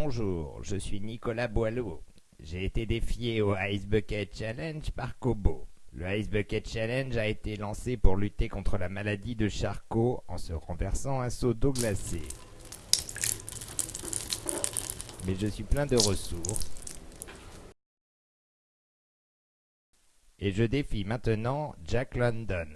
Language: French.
bonjour, je suis Nicolas Boileau. J'ai été défié au Ice Bucket Challenge par Kobo. Le Ice Bucket Challenge a été lancé pour lutter contre la maladie de Charcot en se renversant un seau d'eau glacée. Mais je suis plein de ressources. Et je défie maintenant Jack London.